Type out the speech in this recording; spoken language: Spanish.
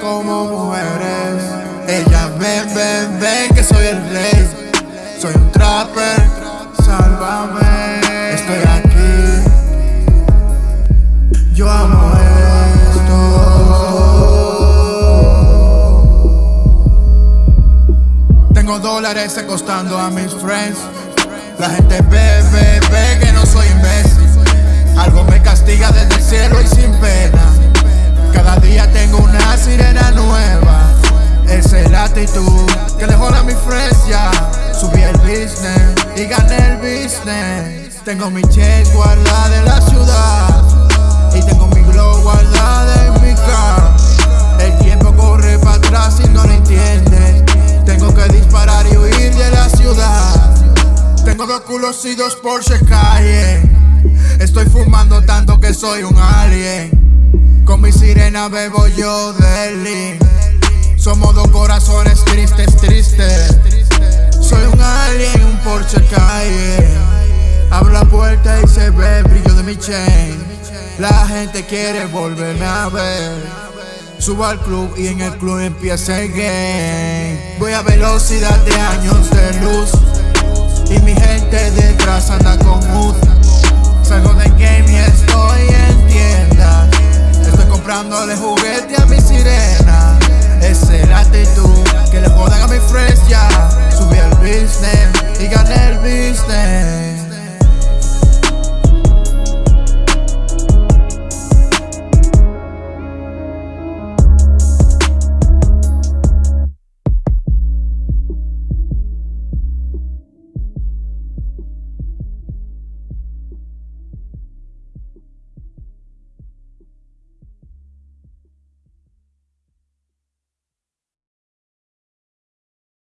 Como mujeres. Ellas ven, ven, ven que soy el rey. Soy un trapper, sálvame. Estoy aquí. Yo amo esto. Tengo dólares costando a mis friends. La gente ve, ve, ve que no soy imbécil. Tengo una sirena nueva. Esa es la actitud que le joda a mis friends ya. Subí el business y gané el business. Tengo mi check guardada en la ciudad. Y tengo mi glow guardada en mi car. El tiempo corre para atrás y no lo entiendes. Tengo que disparar y huir de la ciudad. Tengo dos culos y dos Porsche calle. Estoy fumando tanto que soy un alien. Mi sirena bebo yo deli. Somos dos corazones tristes, tristes. Soy un alien, un Porsche calle. Abro la puerta y se ve el brillo de mi chain. La gente quiere volverme a ver. Subo al club y en el club empieza el game. Voy a velocidad de años de luz. Y mi gente detrás Estoy